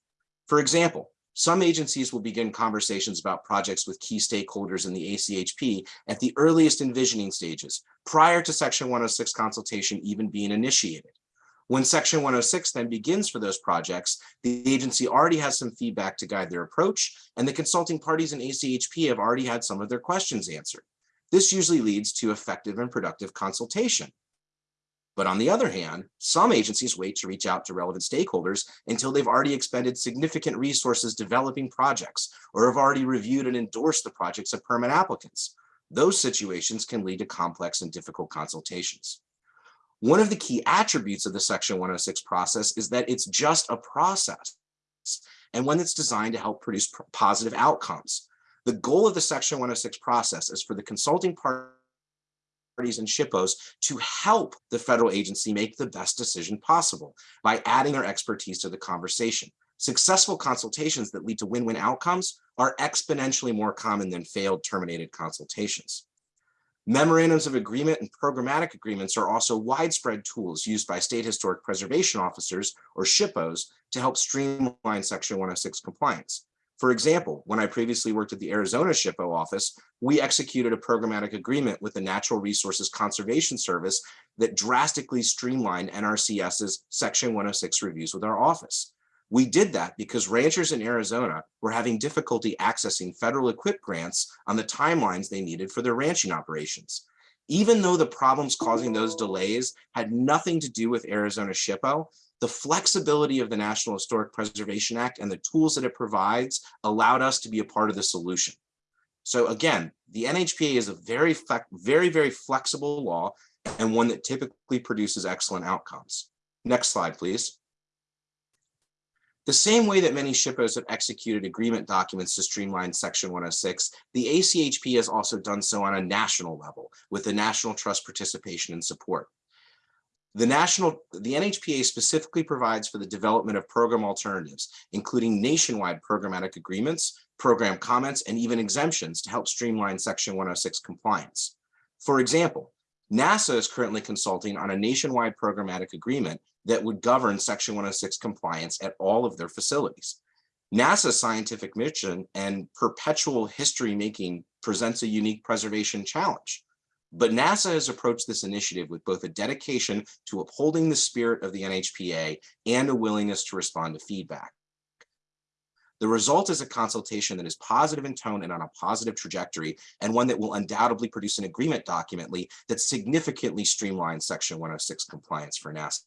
For example, some agencies will begin conversations about projects with key stakeholders in the ACHP at the earliest envisioning stages, prior to Section 106 consultation even being initiated. When Section 106 then begins for those projects, the agency already has some feedback to guide their approach, and the consulting parties in ACHP have already had some of their questions answered. This usually leads to effective and productive consultation. But on the other hand, some agencies wait to reach out to relevant stakeholders until they've already expended significant resources developing projects or have already reviewed and endorsed the projects of permit applicants. Those situations can lead to complex and difficult consultations. One of the key attributes of the Section 106 process is that it's just a process and one that's designed to help produce positive outcomes. The goal of the Section 106 process is for the consulting parties and SHPOs to help the federal agency make the best decision possible by adding their expertise to the conversation. Successful consultations that lead to win-win outcomes are exponentially more common than failed terminated consultations. Memorandums of agreement and programmatic agreements are also widespread tools used by state historic preservation officers or SHPOs to help streamline Section 106 compliance. For example, when I previously worked at the Arizona SHPO office, we executed a programmatic agreement with the Natural Resources Conservation Service that drastically streamlined NRCS's Section 106 reviews with our office. We did that because ranchers in Arizona were having difficulty accessing federal EQIP grants on the timelines they needed for their ranching operations. Even though the problems causing those delays had nothing to do with Arizona SHPO, the flexibility of the National Historic Preservation Act and the tools that it provides allowed us to be a part of the solution. So again, the NHPA is a very, very, very flexible law and one that typically produces excellent outcomes. Next slide, please. The same way that many SHPOs have executed agreement documents to streamline Section 106, the ACHP has also done so on a national level with the National Trust participation and support. The national, the NHPA specifically provides for the development of program alternatives, including nationwide programmatic agreements, program comments, and even exemptions to help streamline Section 106 compliance. For example, NASA is currently consulting on a nationwide programmatic agreement that would govern Section 106 compliance at all of their facilities. NASA's scientific mission and perpetual history making presents a unique preservation challenge. But NASA has approached this initiative with both a dedication to upholding the spirit of the NHPA and a willingness to respond to feedback. The result is a consultation that is positive in tone and on a positive trajectory, and one that will undoubtedly produce an agreement documently that significantly streamlines Section 106 compliance for NASA.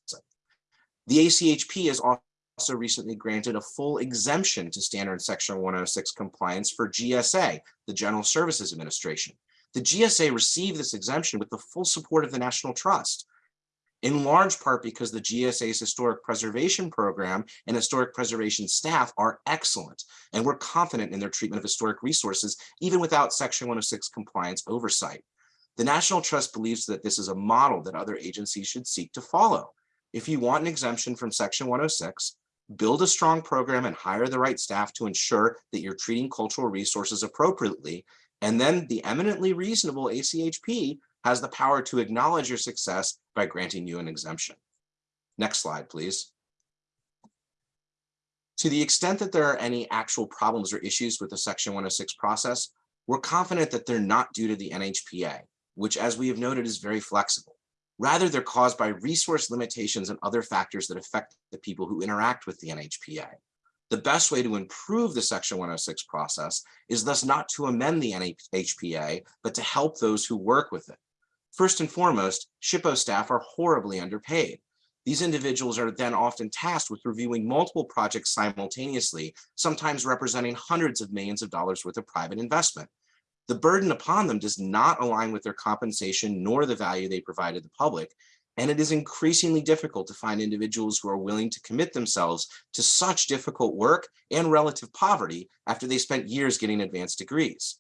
The ACHP has also recently granted a full exemption to standard Section 106 compliance for GSA, the General Services Administration. The GSA received this exemption with the full support of the National Trust, in large part because the GSA's historic preservation program and historic preservation staff are excellent, and we're confident in their treatment of historic resources, even without Section 106 compliance oversight. The National Trust believes that this is a model that other agencies should seek to follow. If you want an exemption from Section 106, build a strong program and hire the right staff to ensure that you're treating cultural resources appropriately and then the eminently reasonable ACHP has the power to acknowledge your success by granting you an exemption. Next slide, please. To the extent that there are any actual problems or issues with the Section 106 process, we're confident that they're not due to the NHPA, which as we have noted is very flexible. Rather, they're caused by resource limitations and other factors that affect the people who interact with the NHPA. The best way to improve the Section 106 process is thus not to amend the NHPA, but to help those who work with it. First and foremost, SHPO staff are horribly underpaid. These individuals are then often tasked with reviewing multiple projects simultaneously, sometimes representing hundreds of millions of dollars worth of private investment. The burden upon them does not align with their compensation nor the value they provide to the public, and it is increasingly difficult to find individuals who are willing to commit themselves to such difficult work and relative poverty after they spent years getting advanced degrees.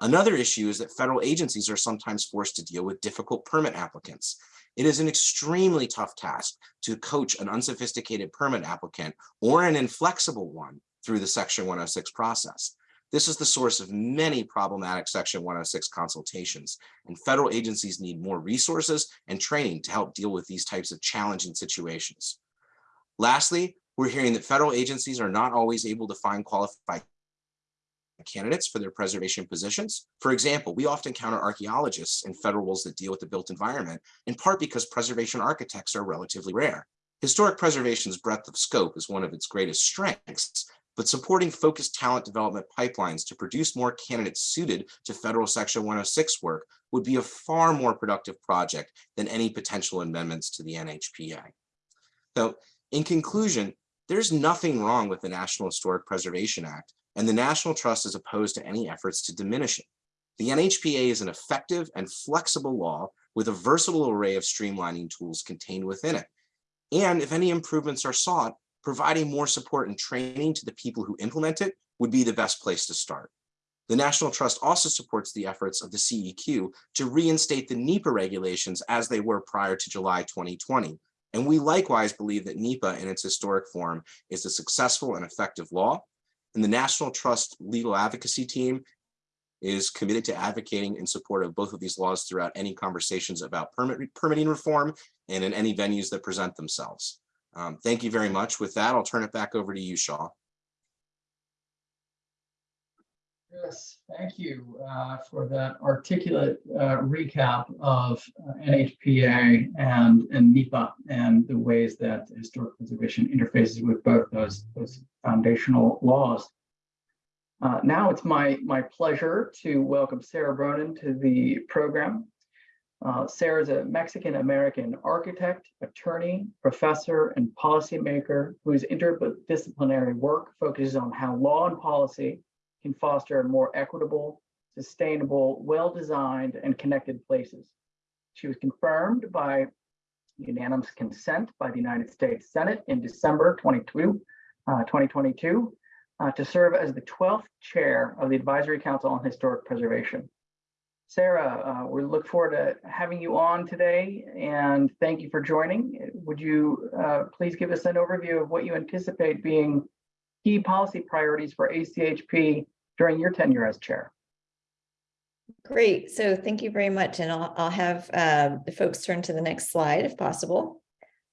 Another issue is that federal agencies are sometimes forced to deal with difficult permit applicants. It is an extremely tough task to coach an unsophisticated permit applicant or an inflexible one through the Section 106 process. This is the source of many problematic Section 106 consultations, and federal agencies need more resources and training to help deal with these types of challenging situations. Lastly, we're hearing that federal agencies are not always able to find qualified candidates for their preservation positions. For example, we often encounter archaeologists in federal roles that deal with the built environment, in part because preservation architects are relatively rare. Historic preservation's breadth of scope is one of its greatest strengths, but supporting focused talent development pipelines to produce more candidates suited to federal section 106 work would be a far more productive project than any potential amendments to the NHPA. So in conclusion, there's nothing wrong with the National Historic Preservation Act, and the National Trust is opposed to any efforts to diminish it. The NHPA is an effective and flexible law with a versatile array of streamlining tools contained within it. And if any improvements are sought, providing more support and training to the people who implement it would be the best place to start. The National Trust also supports the efforts of the CEQ to reinstate the NEPA regulations as they were prior to July 2020. And we likewise believe that NEPA in its historic form is a successful and effective law. And the National Trust legal advocacy team is committed to advocating in support of both of these laws throughout any conversations about permit, permitting reform and in any venues that present themselves. Um, thank you very much. With that, I'll turn it back over to you, Shaw. Yes, thank you uh, for that articulate uh, recap of uh, NHPA and, and NEPA and the ways that historic preservation interfaces with both those, those foundational laws. Uh, now it's my, my pleasure to welcome Sarah Bronin to the program. Uh, Sarah is a Mexican-American architect, attorney, professor, and policymaker whose interdisciplinary work focuses on how law and policy can foster more equitable, sustainable, well-designed, and connected places. She was confirmed by unanimous consent by the United States Senate in December 22, uh, 2022, uh, to serve as the 12th chair of the Advisory Council on Historic Preservation. Sarah, uh, we look forward to having you on today and thank you for joining. Would you uh, please give us an overview of what you anticipate being key policy priorities for ACHP during your tenure as chair? Great. So thank you very much. And I'll, I'll have um, the folks turn to the next slide if possible.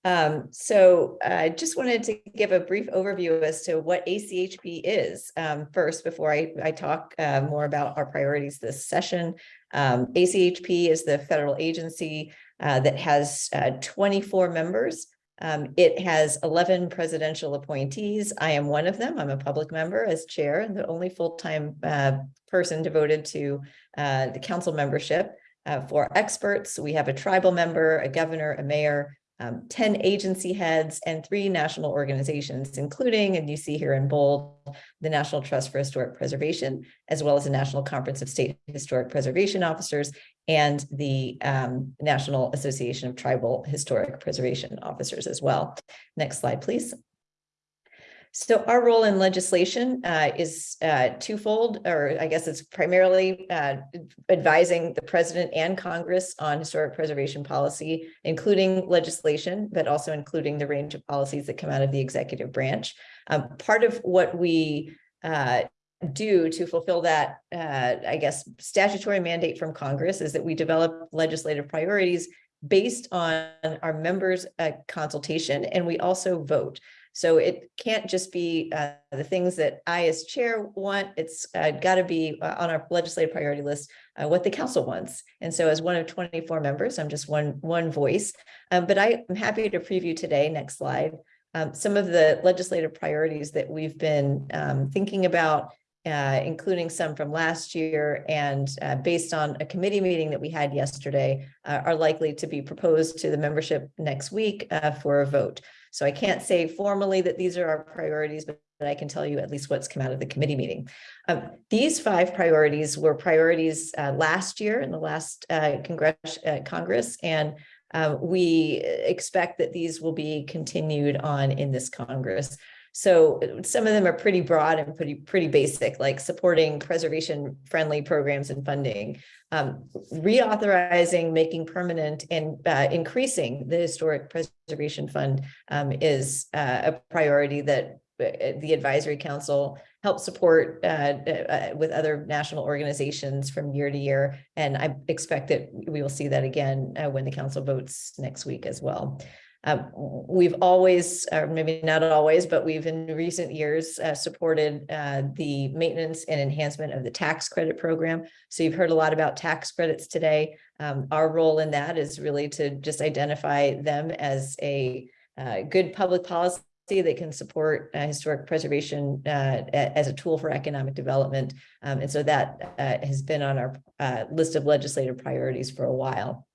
Um, so I just wanted to give a brief overview as to what ACHP is um, first before I, I talk uh, more about our priorities this session. Um, ACHP is the federal agency uh, that has uh, 24 members. Um, it has 11 presidential appointees. I am one of them. I'm a public member as chair and the only full-time uh, person devoted to uh, the council membership. Uh, for experts, we have a tribal member, a governor, a mayor, um, 10 agency heads and three national organizations, including, and you see here in bold, the National Trust for Historic Preservation, as well as the National Conference of State Historic Preservation Officers and the um, National Association of Tribal Historic Preservation Officers as well. Next slide, please. So our role in legislation uh, is uh, twofold, or I guess it's primarily uh, advising the president and Congress on historic preservation policy, including legislation, but also including the range of policies that come out of the executive branch. Um, part of what we uh, do to fulfill that, uh, I guess, statutory mandate from Congress is that we develop legislative priorities based on our members' uh, consultation, and we also vote. So it can't just be uh, the things that I as chair want, it's uh, got to be uh, on our legislative priority list, uh, what the council wants. And so as one of 24 members, I'm just one, one voice, um, but I am happy to preview today, next slide, um, some of the legislative priorities that we've been um, thinking about uh, including some from last year and uh, based on a committee meeting that we had yesterday uh, are likely to be proposed to the membership next week uh, for a vote. So I can't say formally that these are our priorities, but I can tell you at least what's come out of the committee meeting. Um, these five priorities were priorities uh, last year in the last Congress, Congress, and we expect that these will be continued on in this Congress. So some of them are pretty broad and pretty pretty basic, like supporting preservation friendly programs and funding, um, reauthorizing, making permanent and uh, increasing the historic preservation fund um, is uh, a priority that uh, the advisory council helps support uh, uh, with other national organizations from year to year. And I expect that we will see that again uh, when the council votes next week as well. Uh, we've always, or maybe not always, but we've in recent years uh, supported uh, the maintenance and enhancement of the tax credit program. So you've heard a lot about tax credits today. Um, our role in that is really to just identify them as a uh, good public policy that can support uh, historic preservation uh, as a tool for economic development. Um, and so that has been on our list of legislative priorities for a while.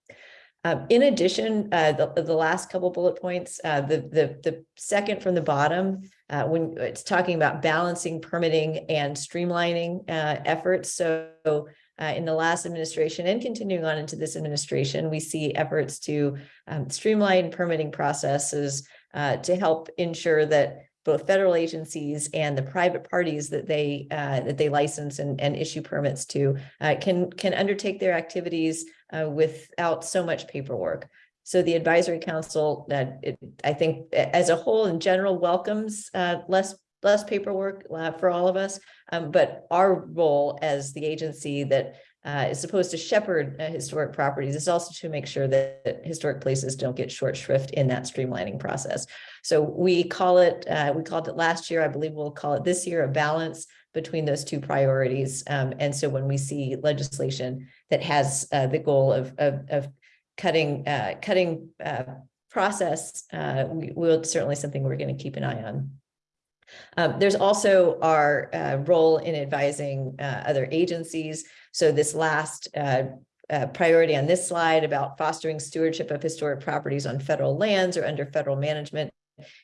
Um, in addition, uh, the, the last couple bullet points, uh, the, the, the second from the bottom, uh, when it's talking about balancing permitting and streamlining uh, efforts. So uh, in the last administration and continuing on into this administration, we see efforts to um, streamline permitting processes uh, to help ensure that both federal agencies and the private parties that they that they license and, and issue permits to can can undertake their activities uh, without so much paperwork. So the advisory council that uh, I think as a whole in general welcomes uh, less less paperwork uh, for all of us, um, but our role as the agency that uh, is supposed to shepherd uh, historic properties is also to make sure that, that, historic places don't get short shrift in that streamlining process. So we call it, uh, we called it last year, I believe we'll call it this year, a balance between those two priorities. Um, and so when we see legislation that has uh, the goal of, of, of cutting, uh, cutting uh, process, we, will certainly something we're going to keep an eye on. Um, there's also our uh, role in advising uh, other agencies. So this last uh, uh, priority on this slide about fostering stewardship of historic properties on federal lands or under federal management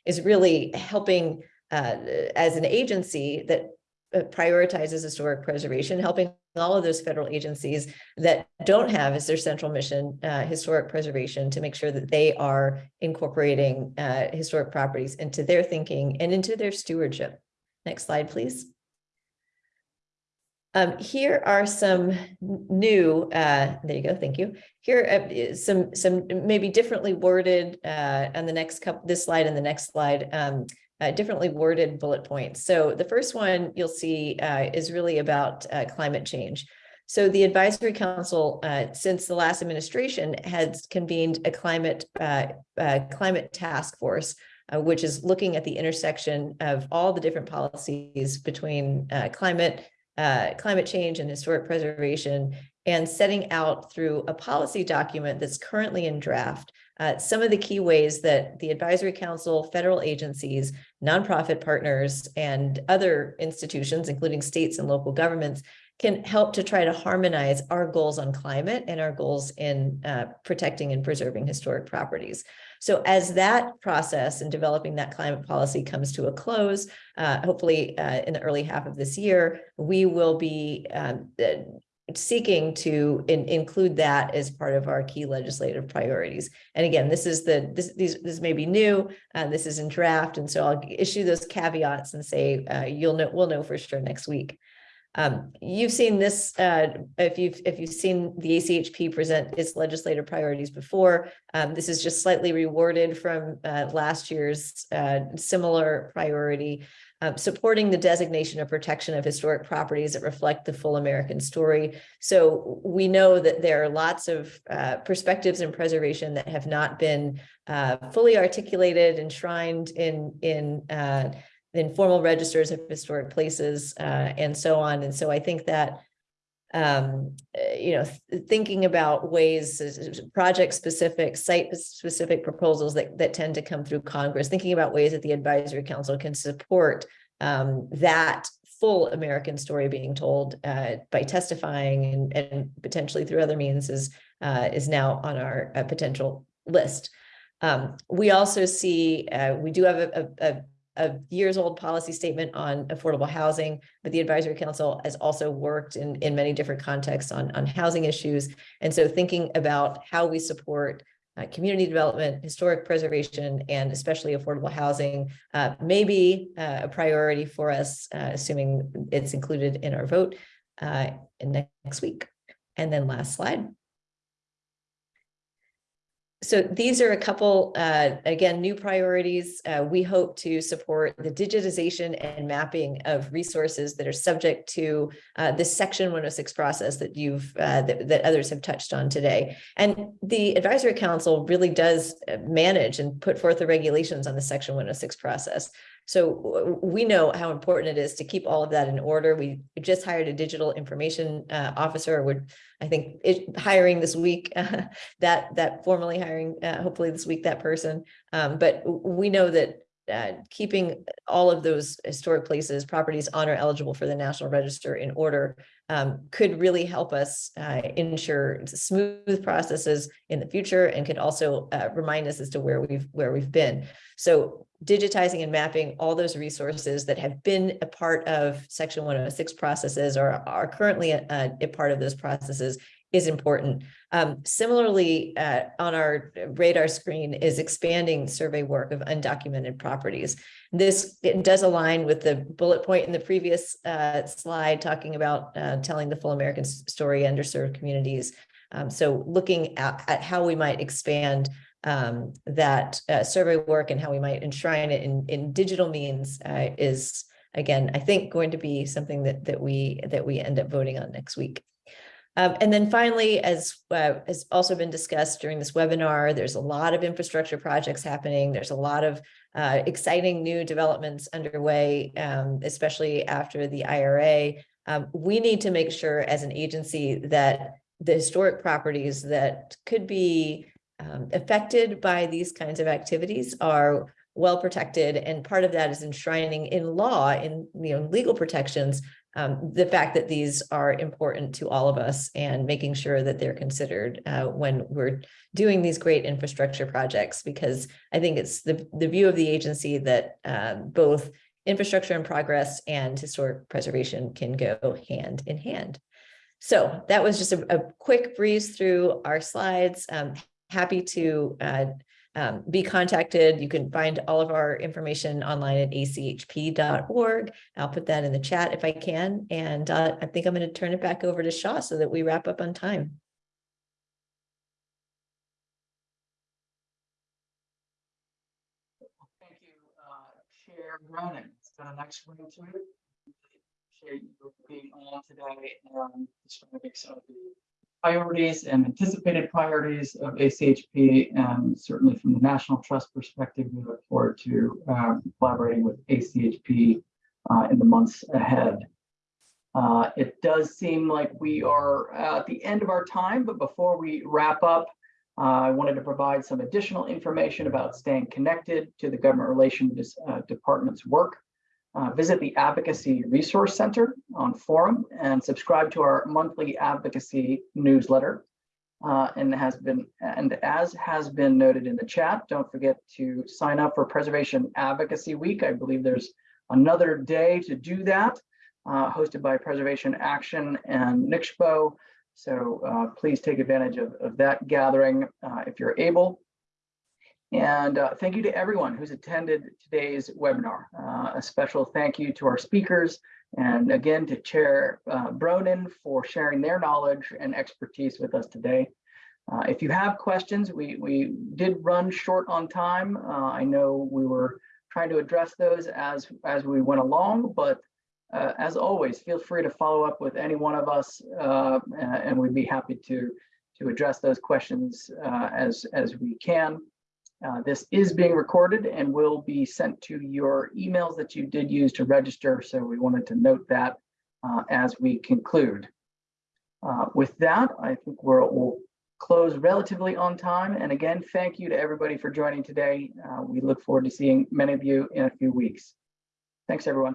is really helping uh, as an agency that uh, prioritizes historic preservation, helping all of those federal agencies that don't have as their central mission, uh, historic preservation to make sure that they are incorporating, uh, historic properties into their thinking and into their stewardship. Next slide, please. Um, here are some new, uh, there you go, thank you. Here uh, some, some maybe differently worded, uh, on the next couple, this slide and the next slide, um, uh, differently worded bullet points. So the first one you'll see, uh, is really about, uh, climate change. So the advisory council, uh, since the last administration has convened a climate, uh, uh, climate task force, which is looking at the intersection of all the different policies between, climate, climate change and historic preservation and setting out through a policy document that's currently in draft uh, some of the key ways that the advisory council, federal agencies, nonprofit partners, and other institutions, including states and local governments, can help to try to harmonize our goals on climate and our goals in uh, protecting and preserving historic properties. So as that process and developing that climate policy comes to a close, uh, hopefully uh, in the early half of this year, we will be um, uh, seeking to in- include that as part of our key legislative priorities. And again, this is the, this, these, this may be new, and this is in draft, and so I'll issue those caveats and say, uh, you'll know, we'll know for sure next week. Um, you've seen this, uh, if you've, if you've seen the ACHP present its legislative priorities before, um, this is just slightly rewarded from, uh, last year's, uh, similar priority. Um, supporting the designation of protection of historic properties that reflect the full American story. So we know that there are lots of, uh, perspectives in preservation that have not been, uh, fully articulated, enshrined in, in, uh, in formal registers of historic places uh, and so on. And so I think that um, uh, you know, thinking about ways, project specific, site specific proposals that, that tend to come through Congress, thinking about ways that the advisory council can support um, that full American story being told uh, by testifying and, and potentially through other means is, uh, is now on our uh, potential list. Um, we also see, uh, we do have a, a, a a years old policy statement on affordable housing, but the advisory council has also worked in, in many different contexts on, on housing issues. And so thinking about how we support uh, community development, historic preservation, and especially affordable housing uh, may be uh, a priority for us, uh, assuming it's included in our vote uh, next week. And then last slide. So these are a couple, uh, again, new priorities. Uh, we hope to support the digitization and mapping of resources that are subject to uh, this Section 106 process that you've uh, that, that others have touched on today. And the Advisory Council really does uh, manage and put forth the regulations on the Section 106 process. So we know how important it is to keep all of that in order. We just hired a digital information uh, officer. We're, I think, it, hiring this week. Uh, that that formally hiring, uh, hopefully this week that person. Um, but we know that uh, keeping all of those historic places, properties on or eligible for the National Register in order um, could really help us uh, ensure smooth processes in the future and could also uh, remind us as to where we've where we've been. So digitizing and mapping all those resources that have been a part of Section 106 processes or are currently a, a part of those processes is important. Um, similarly, uh, on our radar screen is expanding survey work of undocumented properties. This does align with the bullet point in the previous uh, slide talking about uh, telling the full American story, underserved communities. Um, so looking at, at how we might expand um, that uh, survey work and how we might enshrine it in, in digital means uh, is, again, I think going to be something that, that we that we end up voting on next week. Um, and then finally, as uh, has also been discussed during this webinar, there's a lot of infrastructure projects happening. There's a lot of uh, exciting new developments underway, um, especially after the IRA. Um, we need to make sure as an agency that the historic properties that could be um, affected by these kinds of activities are well protected. And part of that is enshrining in law, in you know, legal protections um, the fact that these are important to all of us and making sure that they're considered uh, when we're doing these great infrastructure projects, because I think it's the, the view of the agency that uh, both infrastructure and progress and historic preservation can go hand in hand. So that was just a, a quick breeze through our slides. Um, happy to uh, um, be contacted. You can find all of our information online at achp.org. I'll put that in the chat if I can. And uh, I think I'm going to turn it back over to Shaw so that we wrap up on time. Thank you, uh, Chair Bronin. It's got a nice ring to it. Appreciate you being on today and describing some of the priorities and anticipated priorities of ACHP. And certainly from the National Trust perspective, we look forward to um, collaborating with ACHP uh, in the months ahead. Uh, It does seem like we are at the end of our time, but before we wrap up, uh, I wanted to provide some additional information about staying connected to the Government Relations uh, Department's work. Uh, Visit the Advocacy Resource Center on forum and subscribe to our monthly advocacy newsletter. Uh, And has been, and as has been noted in the chat, don't forget to sign up for Preservation Advocacy Week. I believe there's another day to do that, uh, hosted by Preservation Action and NCSHPO. So uh, please take advantage of, of that gathering uh, if you're able. And uh, thank you to everyone who's attended today's webinar. Uh, a special thank you to our speakers and again to Chair uh, Bronin for sharing their knowledge and expertise with us today. Uh, if you have questions, we, we did run short on time. Uh, I know we were trying to address those as, as we went along, but uh, as always, feel free to follow up with any one of us, and we'd be happy to to address those questions as as we can. Uh, this is being recorded and will be sent to your emails that you did use to register. So we wanted to note that uh, as we conclude. Uh, with that, I think we're, we'll close relatively on time. And again, thank you to everybody for joining today. Uh, we look forward to seeing many of you in a few weeks. Thanks, everyone.